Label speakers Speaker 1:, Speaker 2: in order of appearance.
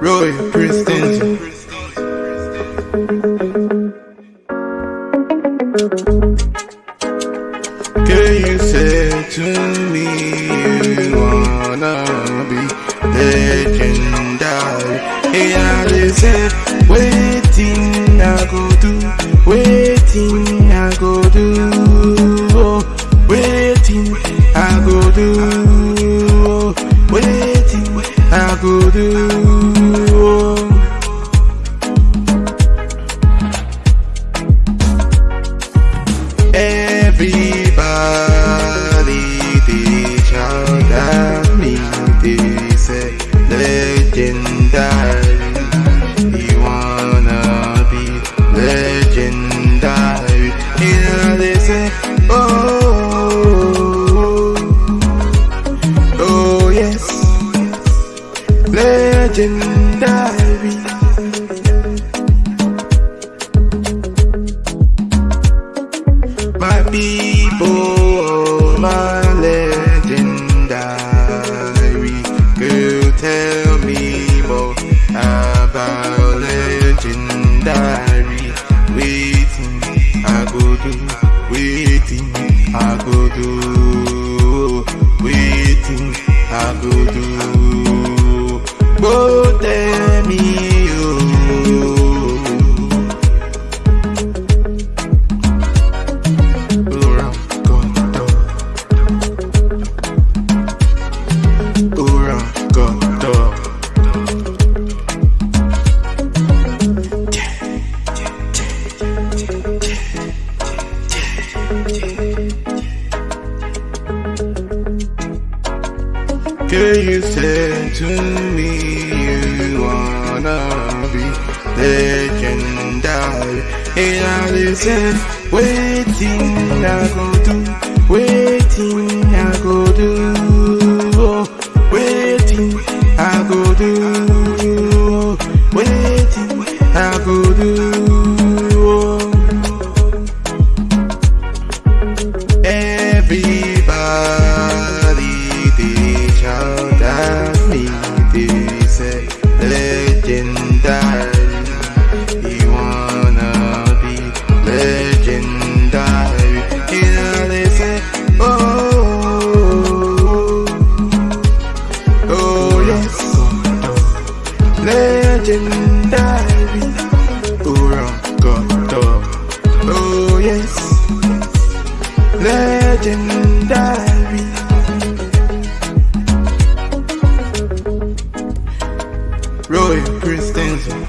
Speaker 1: Royal Princeton. Girl, you said to me you wanna be legendary. Hey, I listen, waiting I go do, waiting I go do, oh, waiting I go do, Oh. Everybody they shout at me, they say legendary. You wanna be legendary? And they say, oh, legendary. My people, my legendary. Girl, tell me more about legendary. Waiting, I go do. Waiting, I go do. Waiting, I go do. Go Girl, you said to me you wanna be legendary. And I listen, waiting I go do, waiting I go do, oh, waiting I go do, oh, waiting I go do. Legendary. Oh yes legendary. Royal Prince Denzel.